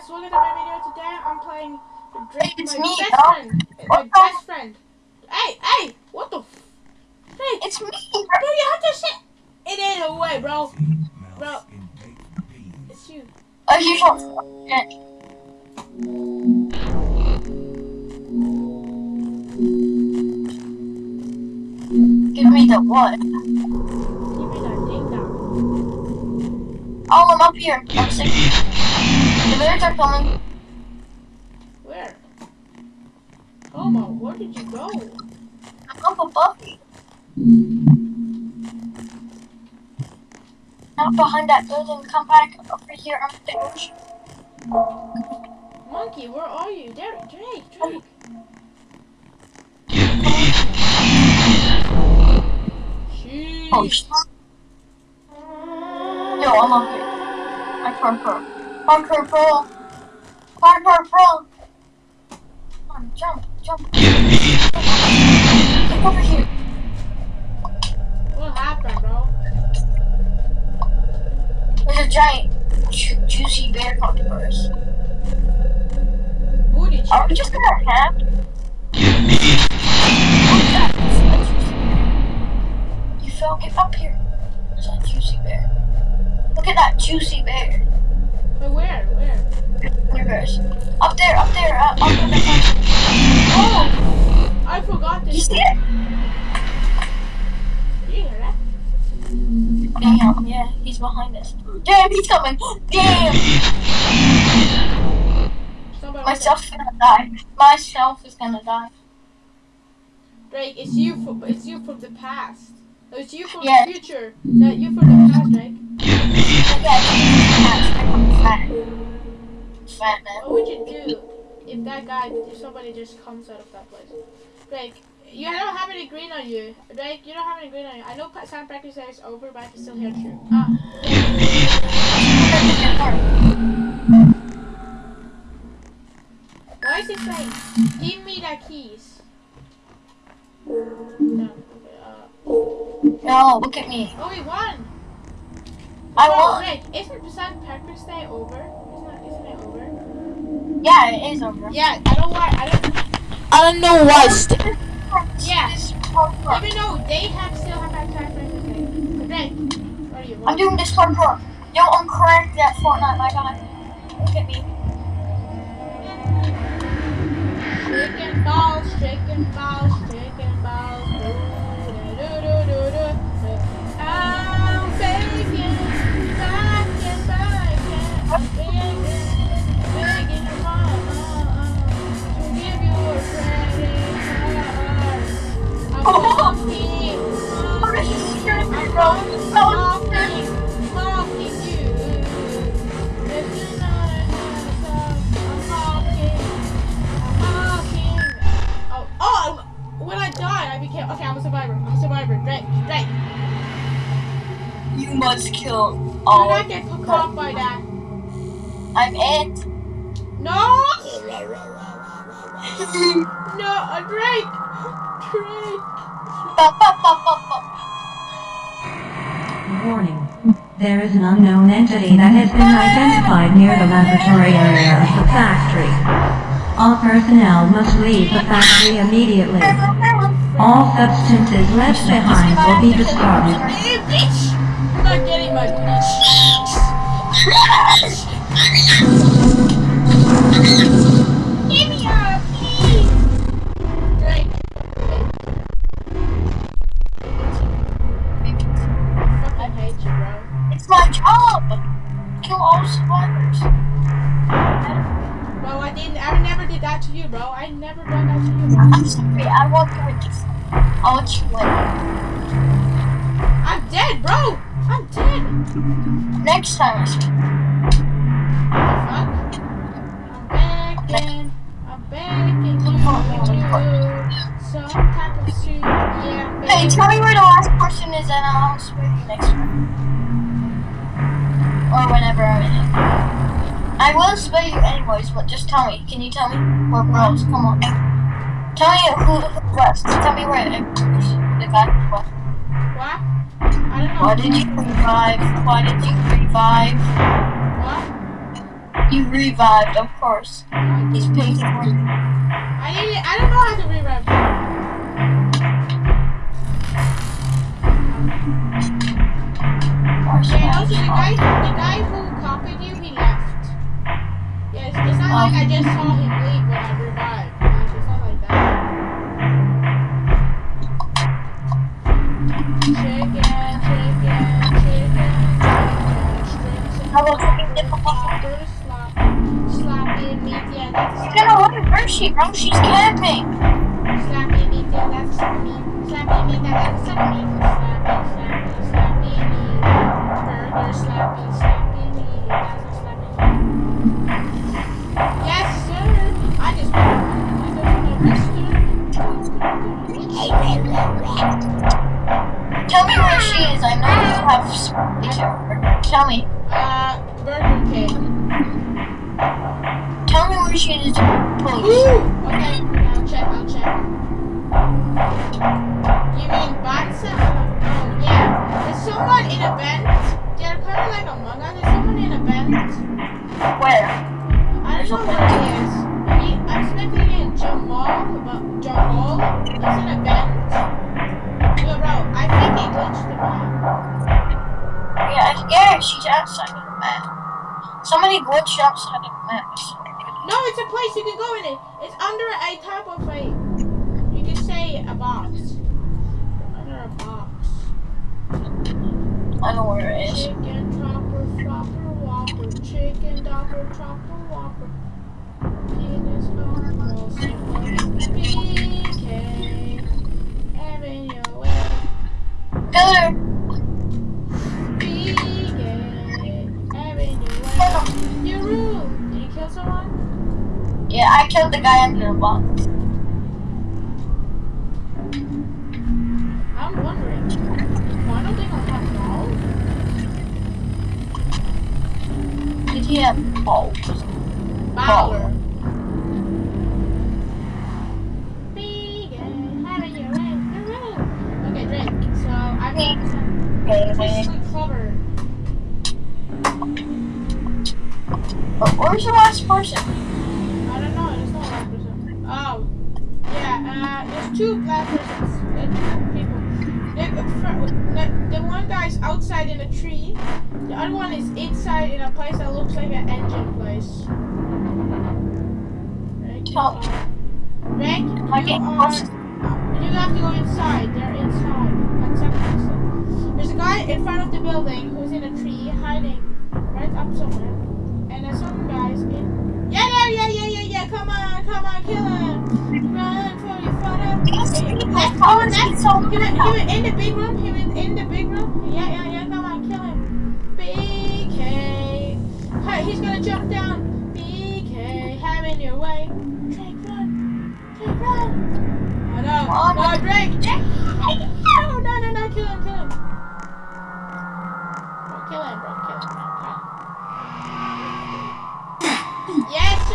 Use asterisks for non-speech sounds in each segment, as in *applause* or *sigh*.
guys, welcome to my video today. I'm playing Drake, It's my me, best dog. friend. What My the- best friend. Hey, hey, what the? F- Drake, It's me, bro, you have to shit. It ain't a way, bro. Bro, it's you. Oh, you don't. Give me the what? Give me that ding dong. Oh, I'm up here. I'm sick. The birds are coming. Where? Homo, where did you go? I'm up above you. Not behind that building. Come back over here on the stage. Monkey, where are you? There, Drake, Drake. Oh, Sheesh. Oh, shit. Yo, I'm up here. I parkour. Parkour pro. Parkour pro. Come on, jump, jump. Get over here. What happened, bro? There's a giant ju- juicy bear coming for us. Booty Are we just gonna have? What's that? A juicy. You fell. Get up here. There's a juicy bear. Look at that juicy bear. Wait, where? Where? Where? Up there, up there, uh, up on the front. Oh! I forgot this. You see it? You hear that? Damn, yeah, he's behind us. Damn, he's coming. Damn. Somebody is gonna die. Myself is gonna die. Drake, it's you from it's you from the past. It's you from Yeah. the future. No, you from the past, Drake. Yeah, fat. Fat man. What would you do if that guy, if somebody just comes out of that place? Drake, you don't have any green on you. Drake, you don't have any green on you. I know sound practice is over, but I can still hear you. Ah, why is it saying, give me the keys? No, okay, uh, No, look at me. oh, we won! I Bro, won. Drake, isn't St. Patrick's Day over? Isn't, it, isn't it over? Yeah, it is over. Yeah, I don't why. I don't. I don't know why. Yeah. This parkour. Even though they have still have that time frame to take. Drake, what are you? I'm doing this parkour. Yo, I'm cracked at Fortnite, my guy. Look at me. Shaking balls, shaking balls, shaking balls. Do, do, do, do, do, do. I'm you a. I'm walking, this is scaring me, I'm bro. walking, No, it's scaring me. walking, walking you. If you're not a handsome, I'm walking. When I died, I became okay. I'm a survivor. I'm a survivor. Drake, Drake. You must kill all. Do not get caught by that. I'm it. No! *laughs* No, uh, Drake. Drake. Ba, ba, ba, ba, ba. Warning. There is an unknown entity that has been identified near the laboratory area of the factory. All personnel must leave the factory immediately. All substances left behind will be discarded. Hey, bitch! I'm not getting my bitch. *laughs* Give me a please. Drake. I hate you, bro. It's my job. Kill all survivors. Bro, I didn't. I never did that to you, bro. I never done that to you. I'm sorry. I won't do it. I'll let you win. I'm dead, bro. I'm dead. Next time Hey, tell me where the last person is, and I'll spare you next time. Or whenever I'm in it. I will spare you anyways, but just tell me. Can you tell me? We're bros. Come on. Tell me who who left. Tell me where. The guy left. What? I don't know. Why did you revive? Why did you revive? What? You revived, of course. These pigs. I need. I don't know how to revive. 忘。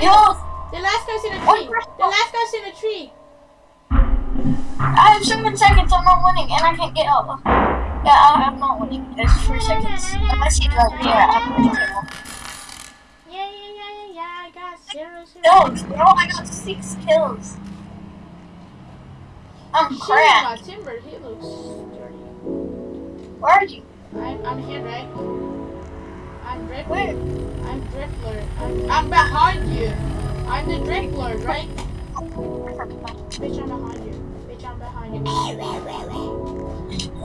No! The last guy's in a tree. The last guy's in a tree. I have seven seconds. I'm not winning, and I can't get up. Yeah, I'm not winning. There's three seconds. Unless he does, yeah, I'm winning. Yeah, yeah, yeah, yeah, yeah. I got zero, zero. No, no, I got six kills. I'm crap. Timber, he looks dirty. Where are you? I'm, I'm here, right? I'm Dribbler. Wait. I'm Dribbler. I'm, I'm behind you. I'm the Dribbler, right? Bitch, I'm behind you. Bitch, I'm behind you.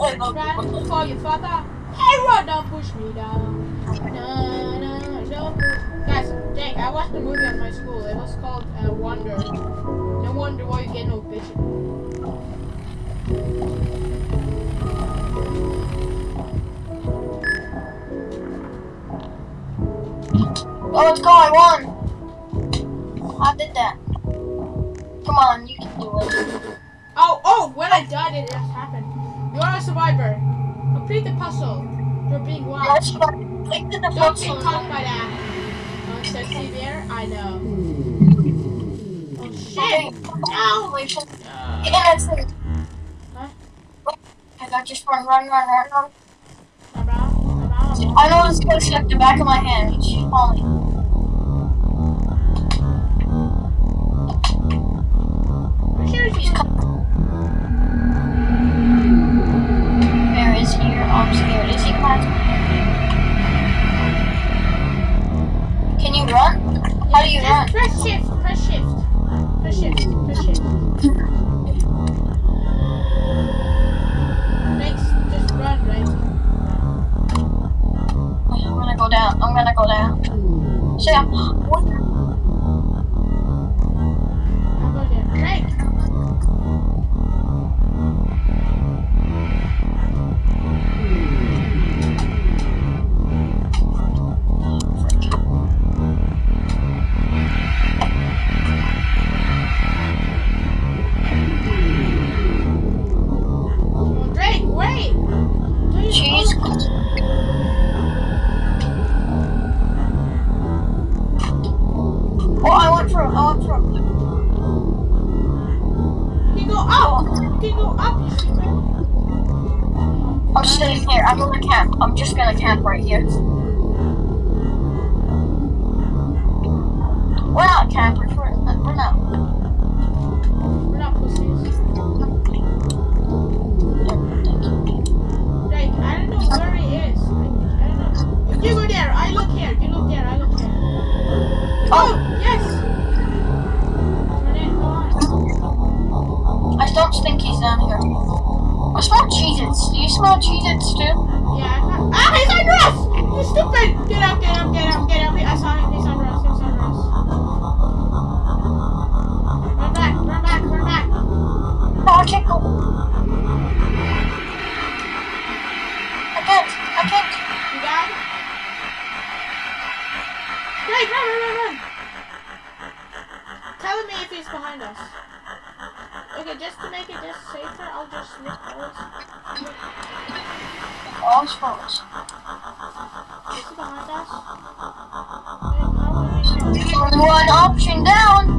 I'm trying to call you, father. Hey, Rod, don't push me down. No, no, don't. Guys, dang, I watched a movie at my school. It was called uh, Wonder. No wonder why you get no bitch. Oh, it's go, I won! I did that. Come on, you can do it. Oh, oh, when I died, it just happened. You are a survivor. Complete the puzzle. You're being watched. Yes, Don't get caught by that. Oh, sexy there? I know. Oh, shit! Ow! Wait, uh, yeah, that's it. Huh? I got just run, run, run, run, run. -bye. I know this coach like the back of my hand. She. Where is he? I'm oh, scared. Is he class? Can you run? How do you run? Press shift. Press shift. Press shift. Press shift. Gonna go down. See, Drake, run, run, run, run. Tell me if he's behind us. Okay, just to make it just safer, I'll just look forward. Oh, it's. Is he behind us? Wait, how would we know? Only one option down.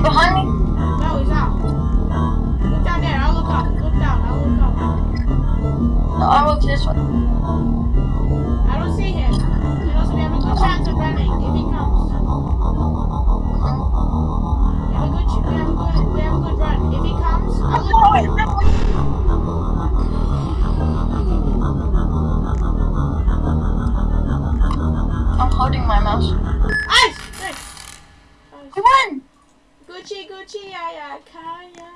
He behind me? No, he's out. Look down there, I'll look up. Look down, I'll look up. No, I look this way. I don't see him. And also, we have a good chance of running if he comes. We have a good, we have a good, we have a good run. If he comes, I'll look up. I'm holding my mouse. Ice! Nice! We won. Gucci, Gucci, yeah, yeah, Kaya.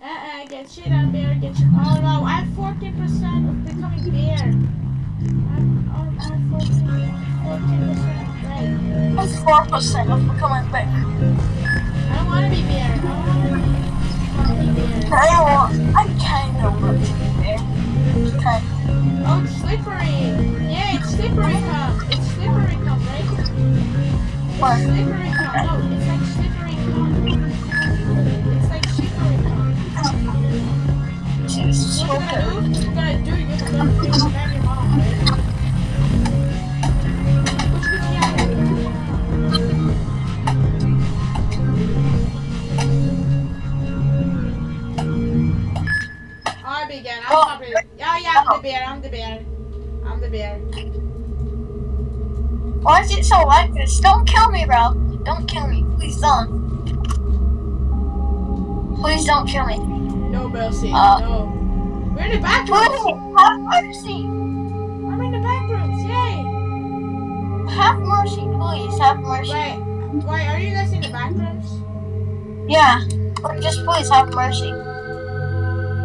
Uh, uh, get shit on bear, get shit. Oh no, I'm 14% of becoming bear. I'm, oh, I'm 14, 14%, right. Four percent of becoming big. I don't want to be bear. I don't want to be, bear. I want. I kind of want to be there. Kind. Oh, it's slippery. Yeah, it's slippery cum. It's slippery cum, right? It's What? slippery cum. No, Why is it so like this? Don't kill me, bro. Don't kill me. Please don't. Please don't kill me. No mercy. Uh, no. We're in the back rooms. have mercy. I'm in the back rooms. Yay. Have mercy, please. Have mercy. Wait. Wait. Are you guys in the back rooms? Yeah. But just please have mercy.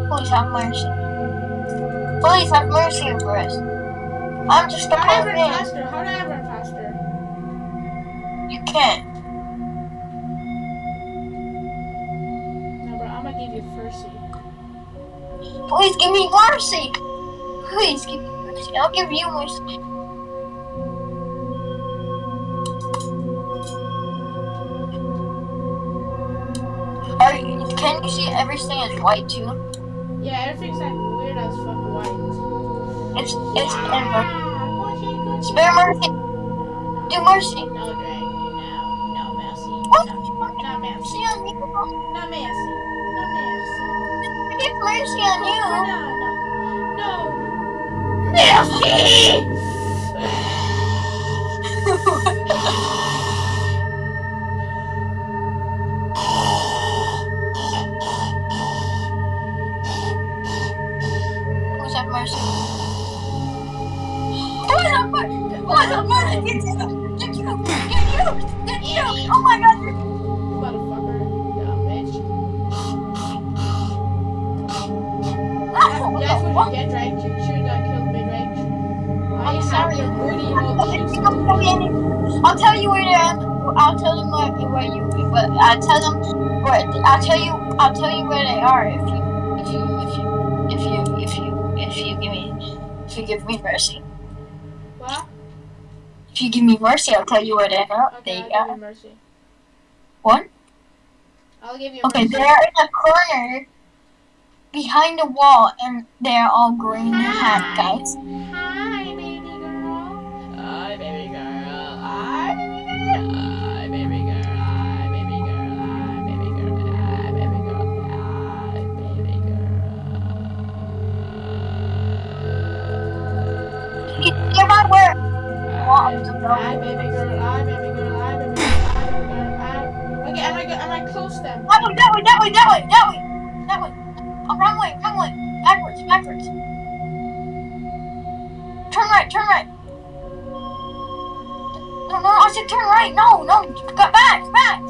Please have mercy. Please have mercy over us. I'm just a How do I poor run man. faster? How do I run faster? You can't. No, bro. I'm gonna give you mercy. Please give me mercy. Please give me mercy. I'll give you mercy. Are can you see everything is white too? Yeah, everything's like weird as fuck white. It's it's. Ah. Spare mercy. Do mercy. No, Drake. No. No mercy. What? No, no mercy. Mercy on you. No mercy. No mercy. Give mercy on you. No, no. No. Mercy! *laughs* *laughs* I'll tell you where they are. I'll tell them where, where you. But I tell them where. I'll tell you. I'll tell you where they are if you. If you. If you. If you. If you. If you give me. If you give me mercy. What? If you give me mercy, I'll tell you where they are. Okay, They I'll give are. you mercy. What? I'll give you Okay, mercy. they're in a corner behind the wall, and they're all green hat guys. Get my where? Hi, baby girl. Hi, baby girl. Hi, baby girl. Hi, baby girl. Hi. Okay, am I am I close them? That way, that way, that way, that way, that way, that way. Oh, wrong way, wrong way. Backwards, backwards. Turn right, turn right. No, no, I said turn right. No, no, go back, back.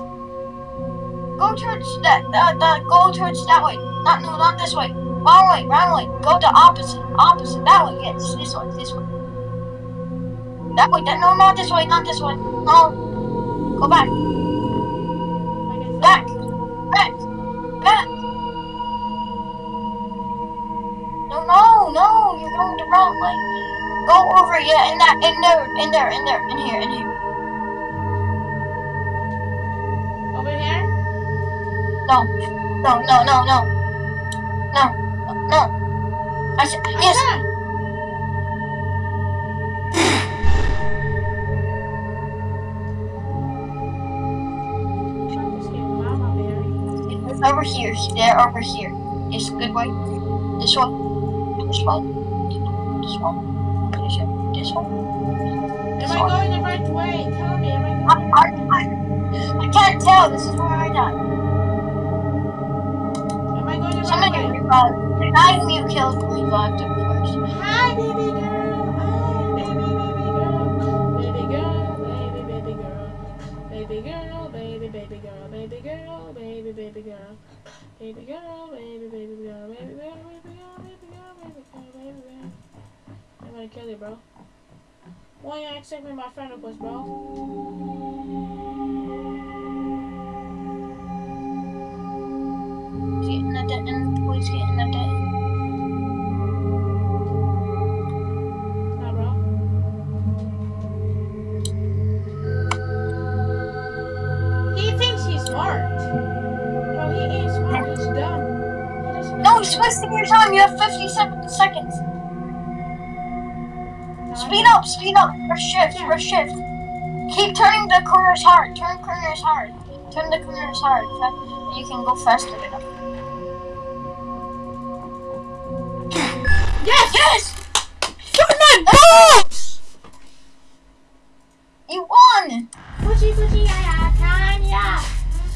Go towards that, uh, the, go towards that way. Not, no, not this way. Wrong way, wrong way. Go the opposite, opposite. That way, yes, this way, this way. That way, that, no, not this way, not this way. No. Go back, back, back, back. No, no, no, you're going the wrong way. Go over, yeah, in that, in there, in there, in there, in here, in here. Over here? No, no, no, no, no. No, no. I said, yes. Over here. They're over here. Yes, good way. This one. This one. This one. This one. This one. Am This I going the right way? Tell me, am I going I, I, I can't tell. This is where I died. Am I going the right Somebody way? revived. The guy who uh, you killed revived him first. Hi, baby girl. Baby girl, baby, baby girl. Baby girl, baby girl, baby girl, baby girl, baby girl. I'm gonna kill you, bro. Why you accept me my friend request, bro? Getting at the end. Please getting at the end. your time. You have fifty-seven seconds. Speed up, speed up. Or shift, or shift. Keep turning the corners hard. Turn corners hard. Turn the corners hard. You can go faster enough. Yes! Yes! Turn my balls! You won! Gucci, Gucci, yeah, yeah, Kanye.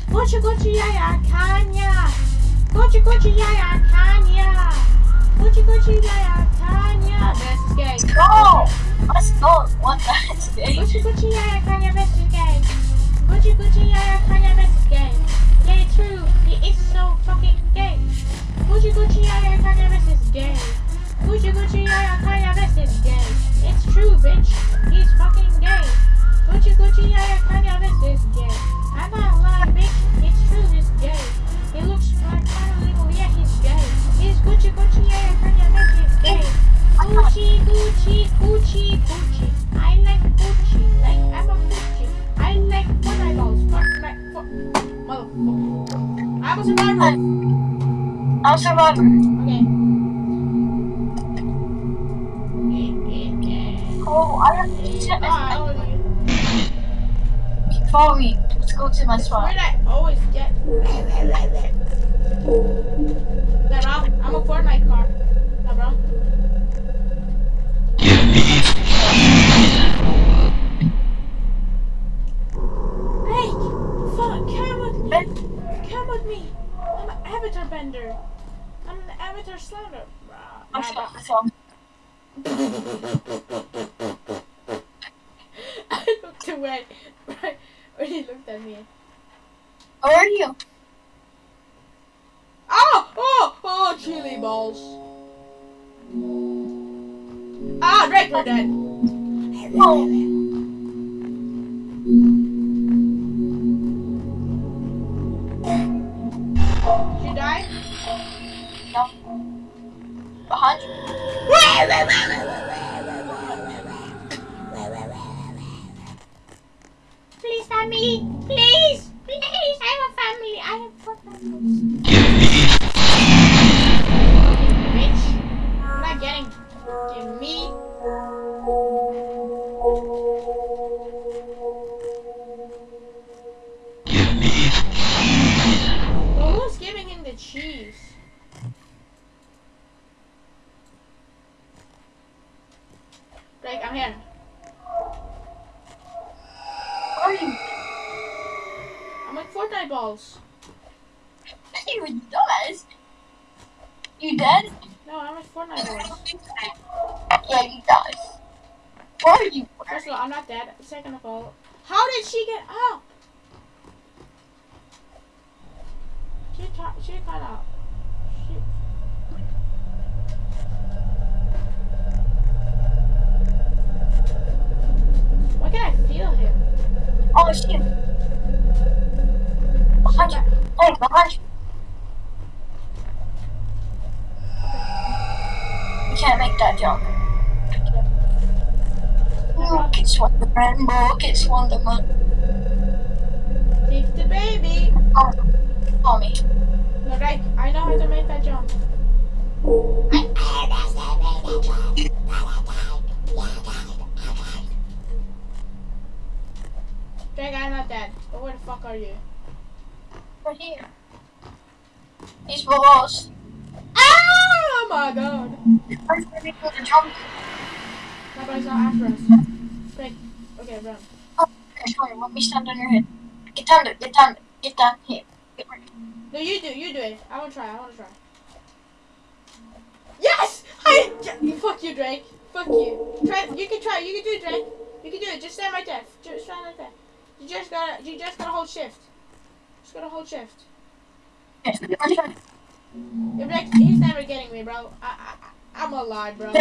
Gucci, Gucci, yeah, yeah, Kanye. Gucci, Gucci, yeah, yeah, Kanye. The heck? Gucci Did you die? no. Behind you. Please, family. Please, please. I have a family. I have four families. Right here. He's below us. Oh ah, my god. I'm ready for the jump. Nobody's not after us. Drake, okay, run. Oh, okay, sorry, let me stand on your head. Get down there, get down there, get down here. Get ready. No, you do, you do it. I want to try, I want to try. Yes! I, yeah, fuck you, Drake. Fuck you. Try, you can try, you can do it, Drake. You can do it. Just stand right there. Just stand right there. You just gotta, you just gotta hold shift. Just gotta hold shift. Okay, ready, ready. If Drake, he's never getting me, bro. I, I, I'm alive, bro. *laughs*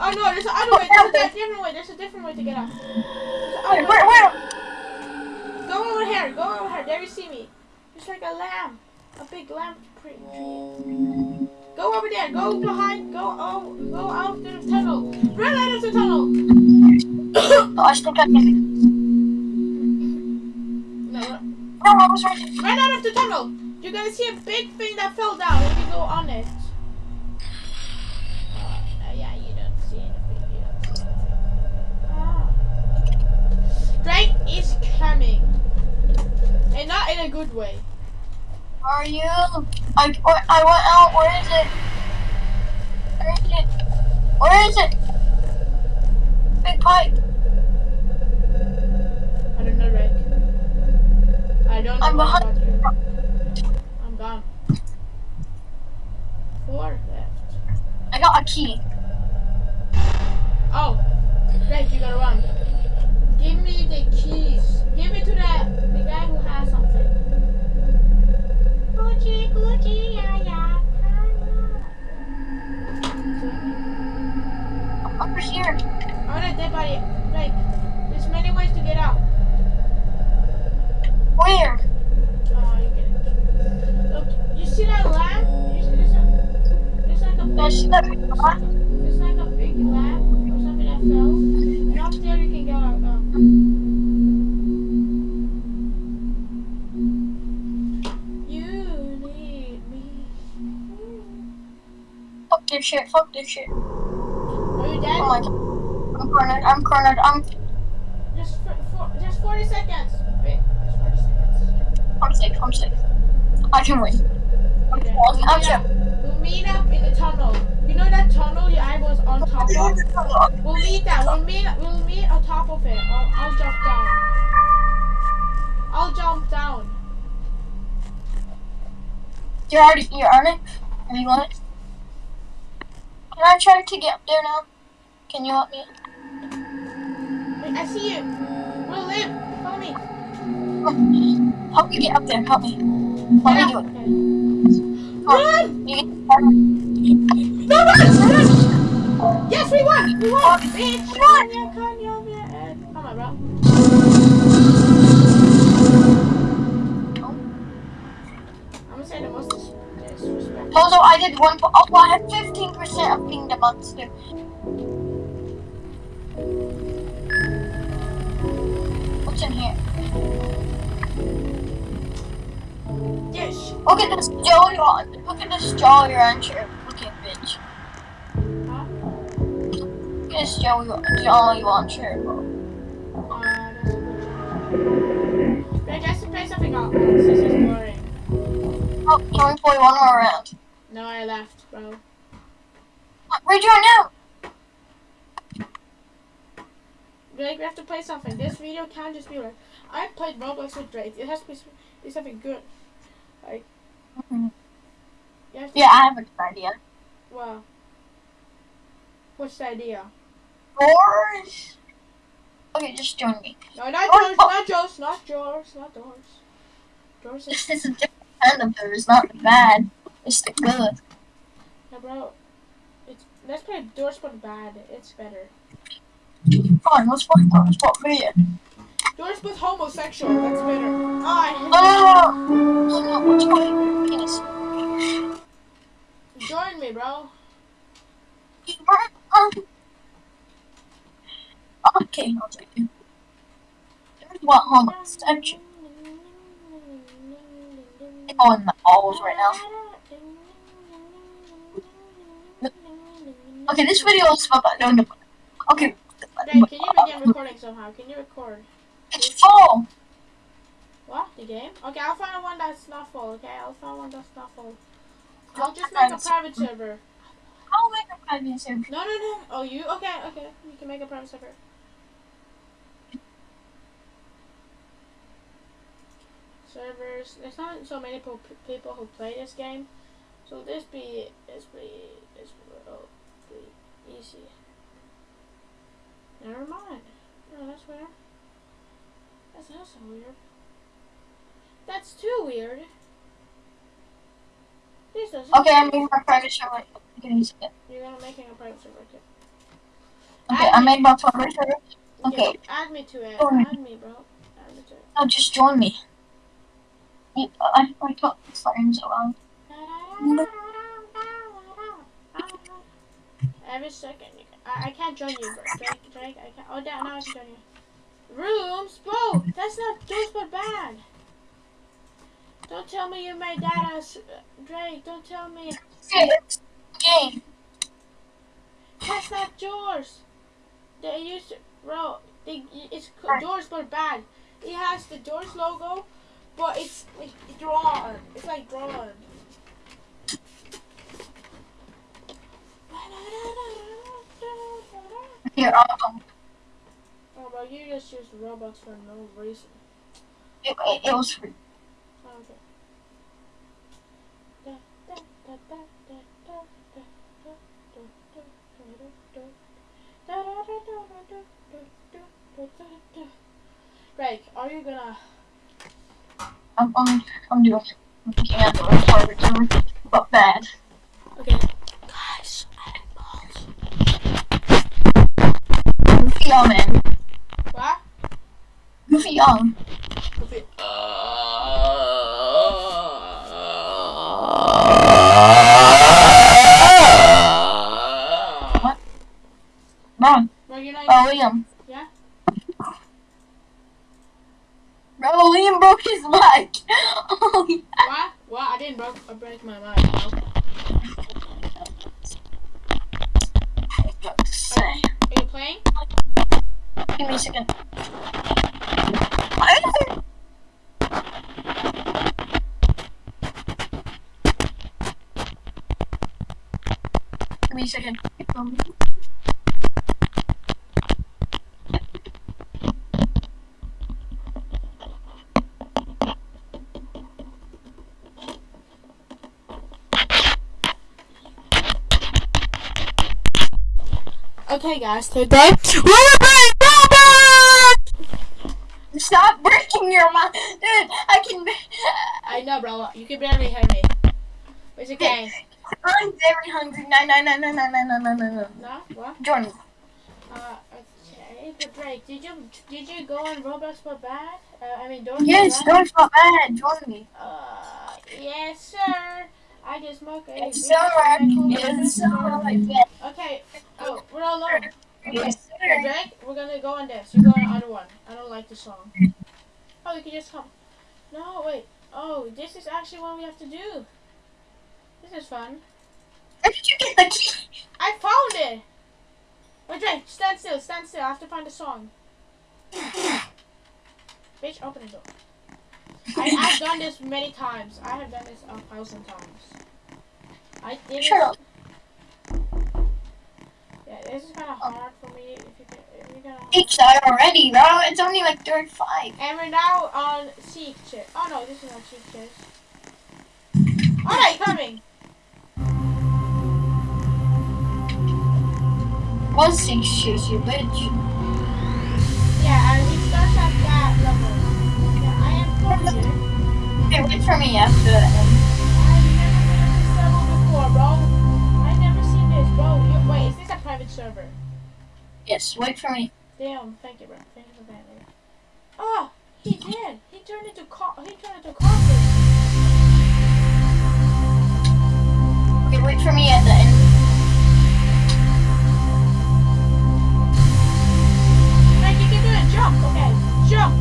Oh no, there's another way. There's a different way. There's a different way to get out. Wait, where, where? Go over here. Go over here. There you see me. It's like a lamb. A big lamb tree. Go over there. Go behind. Go oh, go out to the tunnel. Run out of the tunnel. *coughs* Oh, I think I can. No, I was right out of the tunnel. You're gonna see a big thing that fell down. If you go on it. Uh, yeah, you don't see anything. You don't see anything. Ah. Drake is coming. And not in a good way. Are you? I, I went out. Where is it? Where is it? Where is it? Big pipe. I don't know, Drake. I don't I'm behind. I'm gone. Four left. I got a key. Oh. Great, you gotta run. Fuck this shit. Fuck this shit. Are you dead? Oh my god. I'm cornered. I'm cornered. I'm. Just for, for, just 40 seconds. Wait, just 40 seconds. I'm safe. I'm safe. I can win. I'm Okay. I'm meet, safe. up, we'll meet up in the tunnel. You know that tunnel your eye was on top of? We'll meet that. We'll meet. We'll meet on top of it. I'll, I'll jump down. I'll jump down. You're already. You're on it. Are you on it? Can I try to get up there now? Can you help me? Wait, I see you. We'll live. Follow me. *laughs* Help me get up there. Help me. Help up. me do it. Okay. Run! You get No, run! Run! Yes, we won! We won! Bitch! We won! Kanye, Kanye, Kanye. Come on, bro. Although I did one. Oh, I have 15% of being the monster. What's in here? Dish. Look at this on. Look at this Jolly Rancher looking bitch. Huh? Look at this Joey Jolly Rancher. Uh, good Wait, guys, to play something else. This is boring. Oh, can we play one more round? No, I left, bro. Where'd you now? Drake, we have to play something. This video can't just be like, I played Roblox with Drake. It has to be, be something good. Like, mm-hmm. you Yeah, I have a good idea. Well, what's the idea? Doors. Okay, just join me. No, not oh, doors, oh. not Joe's, not doors, not yours. Yours is, *laughs* This is a different kind of doors, not bad. It's the good. yeah, bro. It's, let's play Doors but bad. It's better. Fine, let's play doors. What for you? Doors but homosexual. That's better. Oh, I hate No, no, no. What's my penis? Join me, bro. Um, Okay, I'll take you. There's what homosexual. Oh, in the balls right now. Okay, this video is about no, no. Okay. Drake, can you begin recording somehow? Can you record? It's full. What? The game? Okay, I'll find one that's not full, okay? I'll find one that's not full. I'll just make a private server. I'll make a private server. No, no, no. Oh, you? Okay, okay. You can make a private server. Servers. There's not so many po- people who play this game. So this be, this be, this will be easy. Never mind. No, that's weird. That's not so weird. That's too weird. This doesn't. Okay, I'm making my private server. You can use it. You're gonna making a private server. Okay. Okay, I made my private server. Okay. Add me to it. Ahead. Add me, bro. Add me to it. Now just join me. You- I, I got the flames around. Every second. I, I can't join you, bro. Drake, Drake, I can't. Oh, now I can join you. Rooms? Bro, that's not those but bad. Don't tell me you made that as. Drake, don't tell me. Game. That's not yours. They used to, bro. They, it's doors but bad. It has the doors logo, but it's, it's drawn. It's like drawn. You're all. go. Oh, but you just use Robux for no reason. It, it, it was free. Oh. Greg, are you gonna? I'm on. I'm doing. I'm looking at the target, but bad. Young. Okay, guys. Today we're playing Roblox. Stop breaking your mic, dude. I can. I know, bro. You can barely hear me. It's okay. I'm very hungry. No, no, no, no, no, no, no, no, no, no. What? Jordan, Uh, okay. But Drake, did you did you go on Roblox for bad? Uh, I mean, don't. yes, don't feel bad. Join me. Uh, yes, sir. I just smoke. It's big alright. It's cigarette. alright. Okay. Oh, we're all alone. Okay, sir. Drake, we're gonna go on this. You go on the other one. I don't like the song. Oh, you can just come. No, wait. Oh, this is actually what we have to do. This is fun. Where did you get the key? I found it! Wait, Drake, stand still, stand still. I have to find the song. Bitch, open the door. I, I've done this many times. I have done this a thousand times. I did Shut it. up. This is kind of oh. hard for me. If you can, if you're gonna. Already, bro. It's only like 35. And we're now on Seek Chit. Oh no, this is not Seek Chit. Alright, coming. One six shoes, you bitch. Yeah, and it starts at that level. Yeah, I am close *laughs* here. Hey, wait for me after that. Wait, is this a private server? Yes, wait for me. Damn, thank you, bro. Thank you for that. Oh, he did. He turned into co- he turned into coffee. Okay, wait for me at the end. Like you can do it. Jump. Okay, jump.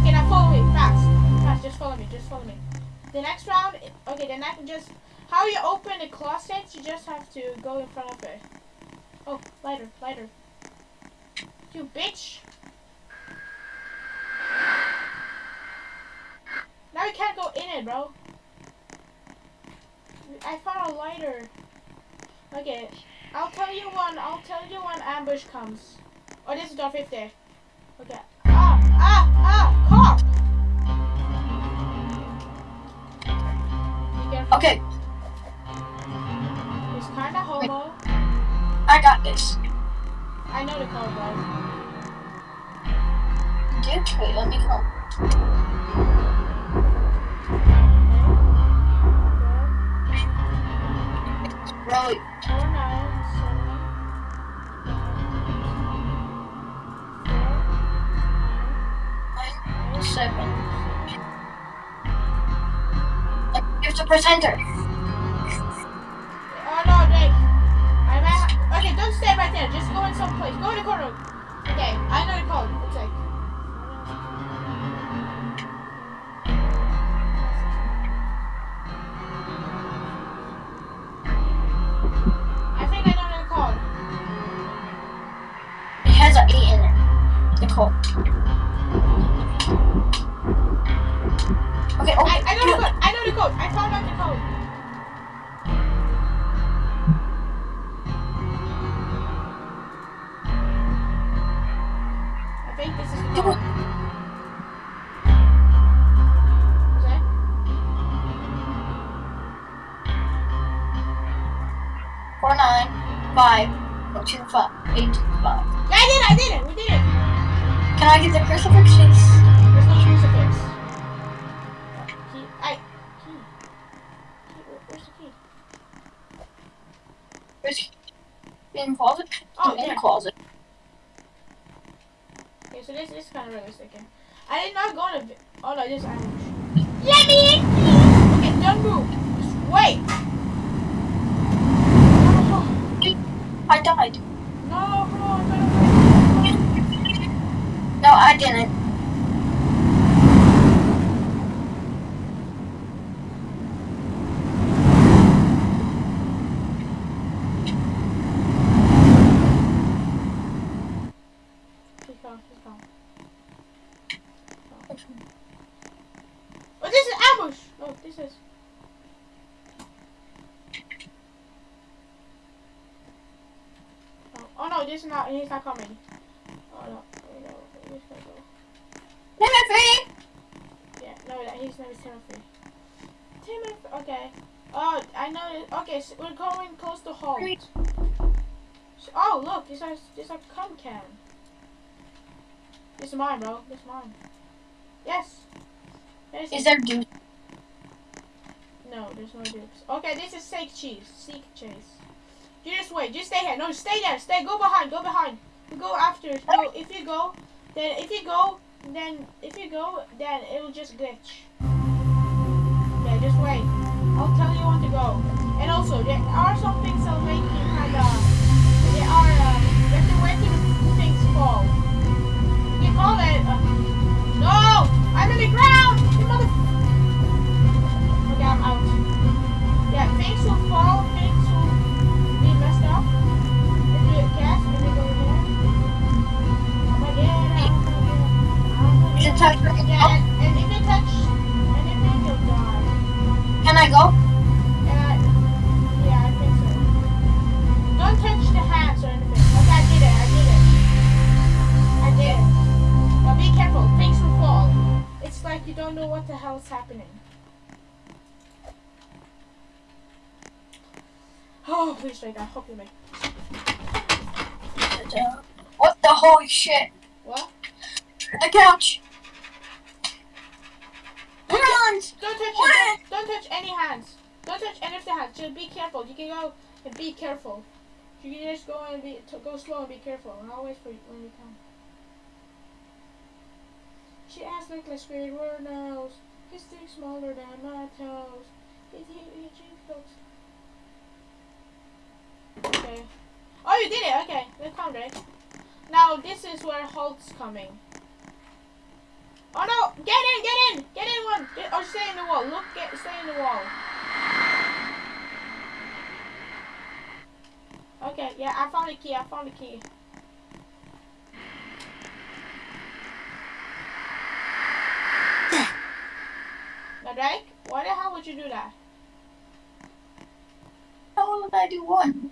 Okay, now follow me. Fast. Fast. Just follow me. Just follow me. The next round. Okay, the next just how you open the closet. You just have to go in front of it. Oh, lighter, lighter. You bitch. Now you can't go in it, bro. I found a lighter. Okay, I'll tell you when. I'll tell you when ambush comes. Oh, this is door 50. Okay. Ah, ah, ah, Okay, so this is kind of realistic. I did not go to. Oh no, this is ambush. Let me in, please. Okay, don't move. Just wait. No, I died. no, I'm gonna wait. No, I didn't. He's gone. He's gone. Oh, this is ambush. No, this is. Oh, oh no, this is not. He's not coming. Oh no, oh, no, he's gonna go. Timothy! Yeah, no, that he's name is Timothy. Timothy. Okay. Oh, I know. it- Okay, so we're going close to Halt. So- oh, look, this is this is a cum can. This is mine, bro. This is mine. Yes. There's Is there dude? No, there's no dupes. Okay, this is Seek Cheese. Seek Chase. You just wait. Just stay here. No, stay there. Stay. Go behind. Go behind. You go after. Go. If you go, then if you go, then if you go, then it will just glitch. Yeah, just wait. I'll tell you when to go. And also, there are some things that'll make you kind of. There are. Uh, you have to wait till things fall. No! I'm in the ground! Out. Yeah, things will fall, I hope you make. What the holy shit? What? The couch! Don't touch What? it. Don't, don't touch any hands. Don't touch any of the hands. Just be careful. You can go and be careful. You can just go and be to go slow and be careful. And I'll wait for you when you come. She asked Nicholas Squidward nose. His dick smaller than my toes. His he he cheeks Okay. Oh, you did it. Okay, then come, Drake. Now this is where Hulk's coming. Oh no! Get in! Get in! Get in one! Get, or stay in the wall. Look, get stay in the wall. Okay, yeah, I found the key. I found the key. Drake, why the hell would you do that? How would I do one?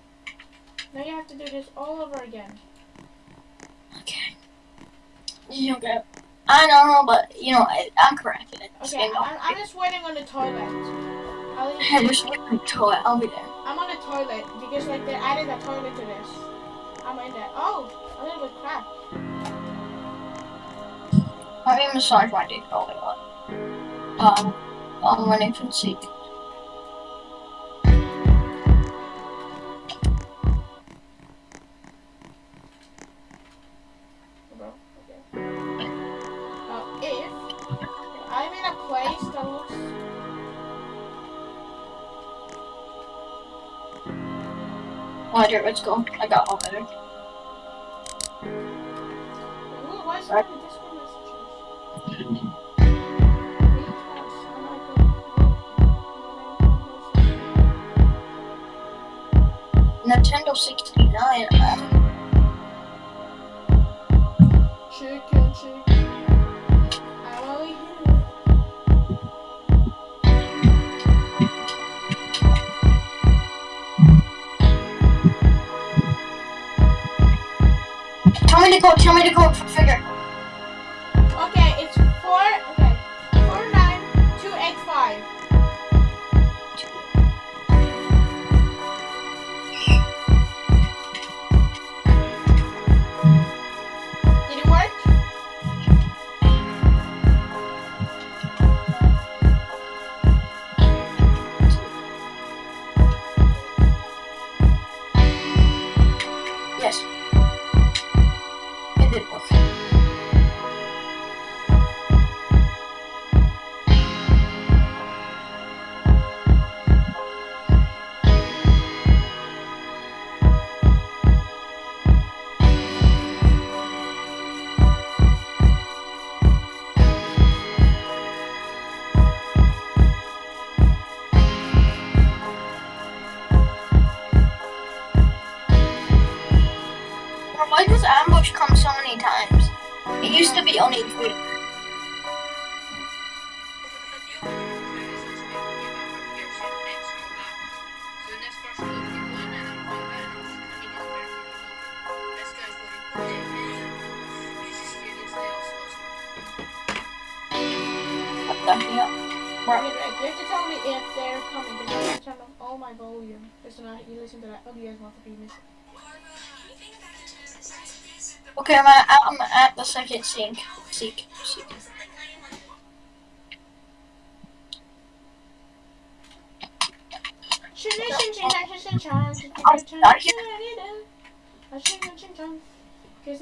Now you have to do this all over again. Okay. You okay. I don't know, but you know, I, I'm correct. It's Okay, I'm, I'm just waiting on the toilet. I'll, Hey, just wait until I'll be there. I'm on the toilet because like they added a toilet to this. I'm in there. Oh, a little bit. Let me massage my dick all I want. Um, I'm running from seek. let's go. I got all better. Nintendo 64. Go. Tell me to go. Figure. Listen to that ugly ass masterpiece. Okay, I'm at, I'm at the second sink. Seek. Seek. Cause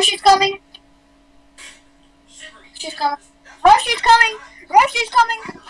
She's coming. She's coming. Rush is coming. Rush is coming.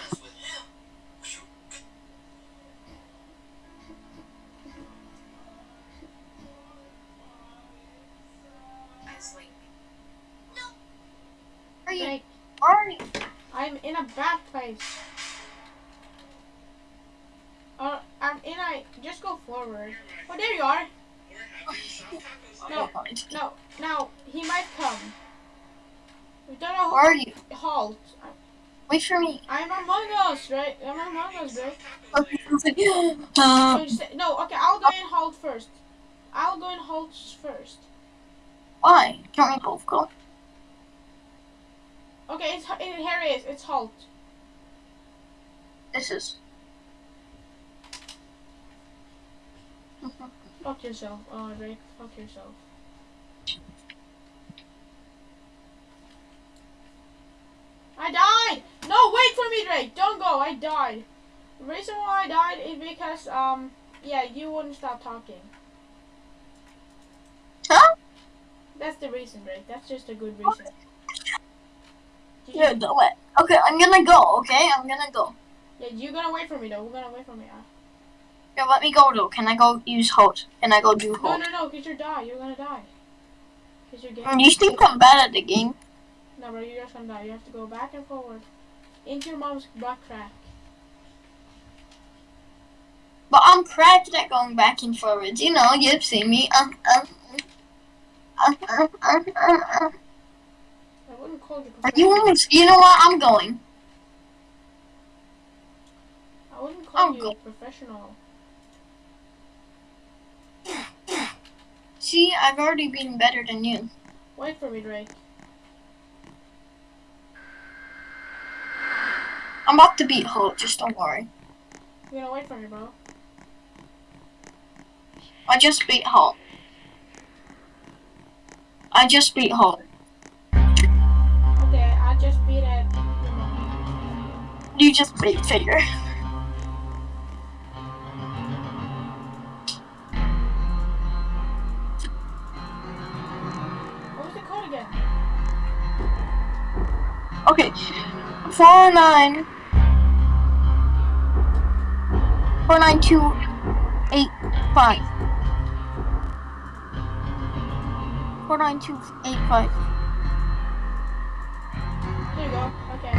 Wait for me. I'm among us, right? I'm among us, right? Okay. *gasps* Uh, say, no, okay. I'll go in halt first. I'll go in halt first. why? Can't we both go? Okay, it's it, here it is. It's halt. This is. Fuck yourself, uh, Drake. Fuck yourself. I died! No, wait for me, Drake! Don't go, I died. The reason why I died is because, um, yeah, you wouldn't stop talking. Huh? That's the reason, Drake. That's just a good reason. Yeah, do it. Okay, I'm gonna go. Okay, I'm gonna go. yeah, you're gonna wait for me, though. We're gonna wait for me. Uh, Yeah, let me go though. Can I go use hold? Can I go do no, hold? no, no, because you're die. You're gonna die. Because you're Mm, gay. You think I'm bad at the game? No, bro, you're just gonna die. You have to go back and forward. Into your mom's butt crack. But I'm cracked at going back and forwards. You know, you've seen me. Um, um, um, um, um, um, um. I wouldn't call you Are you professional. almost? You know what? I'm going. I wouldn't call I'm you go- professional. See, I've already been better than you. Wait for me, Drake. I'm about to beat Halt. Just don't worry. You're gonna wait for me, bro. I just beat Halt. I just beat Halt. Okay, I just beat it. You just beat Figure. What was the code again? Okay. Four nine. Four nine two eight five. Four nine two eight five. There you go. Okay.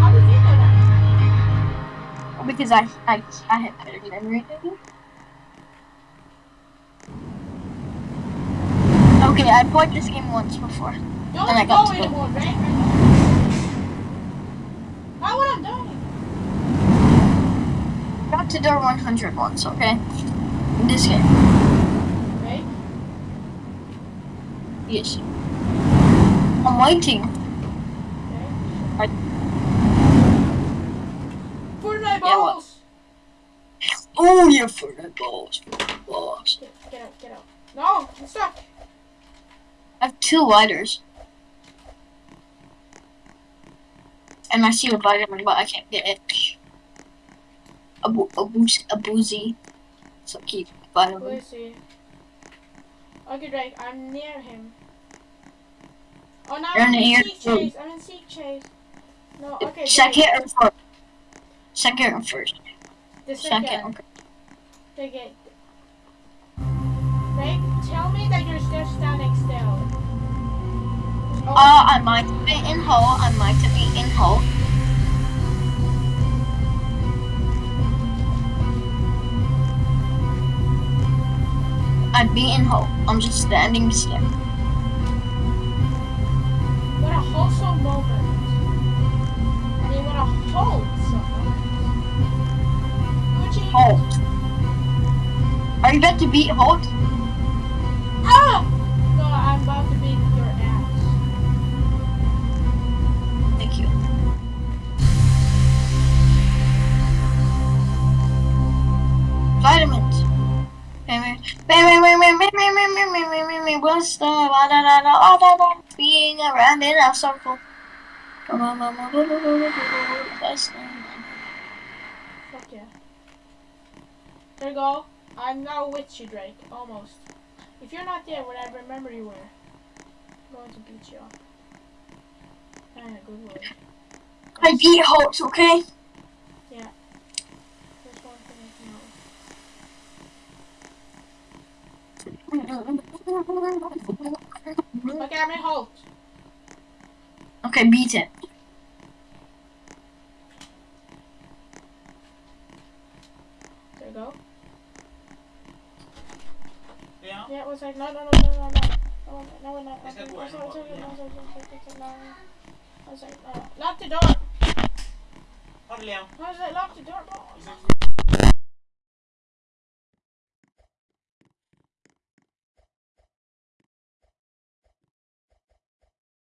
How did you know that? Because I I I had better memory than you. Okay, I played this game once before. Don't And I got go to anymore, Drake. Why would I die? back to door 100 once, okay? In this game. Right? Yes. I'm waiting. Okay. I- Fortnite Yeah, balls! Oh, yeah, for the balls. For balls. Get, get out, get out. No, I'm stuck. I have two lighters. And I see a vitamin, but I can't get it. A, boo- a, boozy, a boozy. So keep vitamin. he? Okay, Drake, I'm near him. Oh, no, I'm in seek chase. I'm in seek chase. No, okay, Second Drake. or first? Second or first? The Second. second. Okay. Drake, Drake, tell me that you're still standing still. Oh, Uh, I might be in hole. I might be in hole. I'd be in hope. I'm just standing still. what a wholesome moment. I mean, what a wholesome moment. Gucci. Halt. Are you about to beat Halt? Ah! No, I'm about to beat your ass. Thank you. Vitamins. What's the being around in a circle? Fuck yeah. There you go. I'm now with you, Drake. Almost. If you're not there when I remember you were, I'm going to beat you up. And a good word. I beat Halt, okay? There's one thing I know. Look at me, Holt. Okay, beat it. There you go. Ja. Yeah, it was like, no, no, no, no, no, no. No, no, no, no. Is that no, where? no, no, no, no, no, no, no, no. I was like, no. Lock the door. Ha det Liam. I was like, lock the door. No. Vi ses.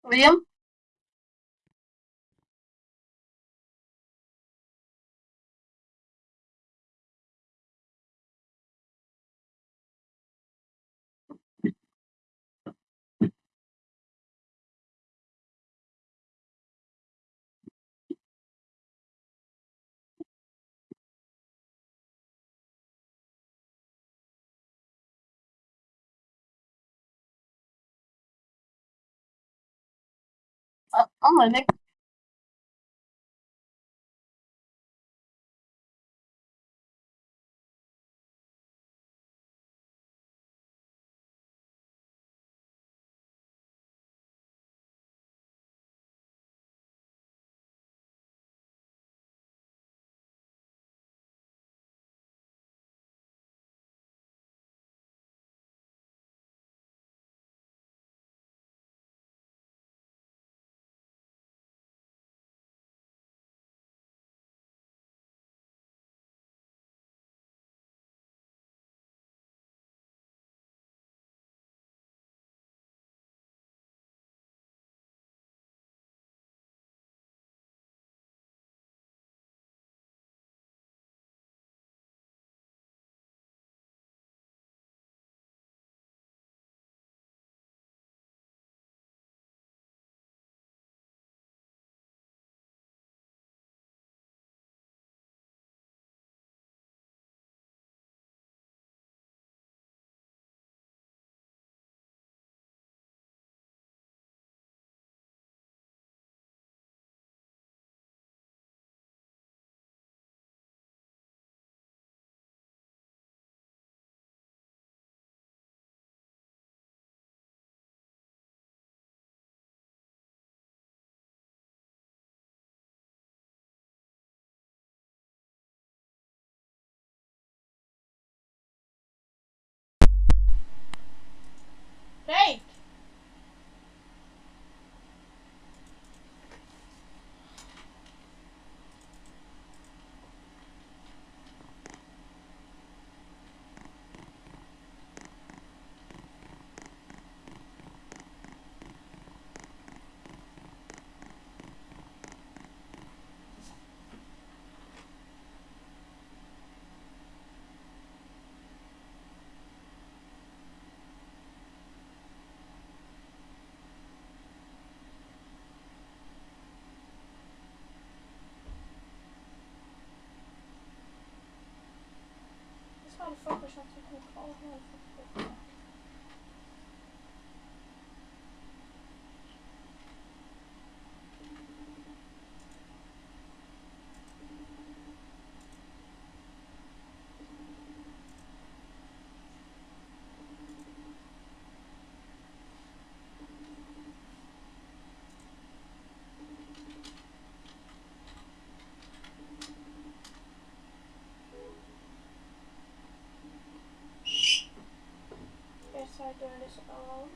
William? Uh, I'm living. motherfucker Hey! Doing this alone.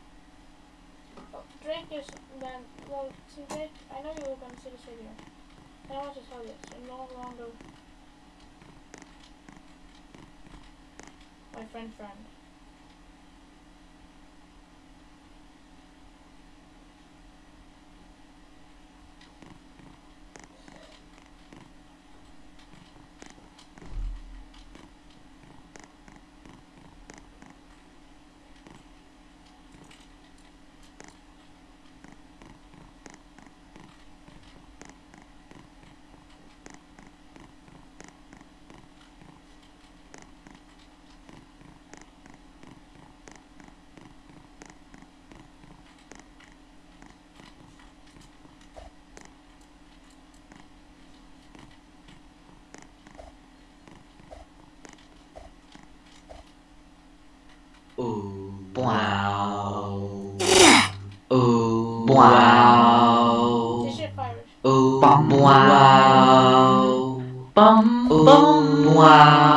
Oh, Drake is then. Well, see, Drake, I know you were going to see this video. And I want to tell you, this. you're no longer my friend friend. Ooh, wow. Ooh, wow. This shit virus. Ooh, wow. Bum, bum, wow.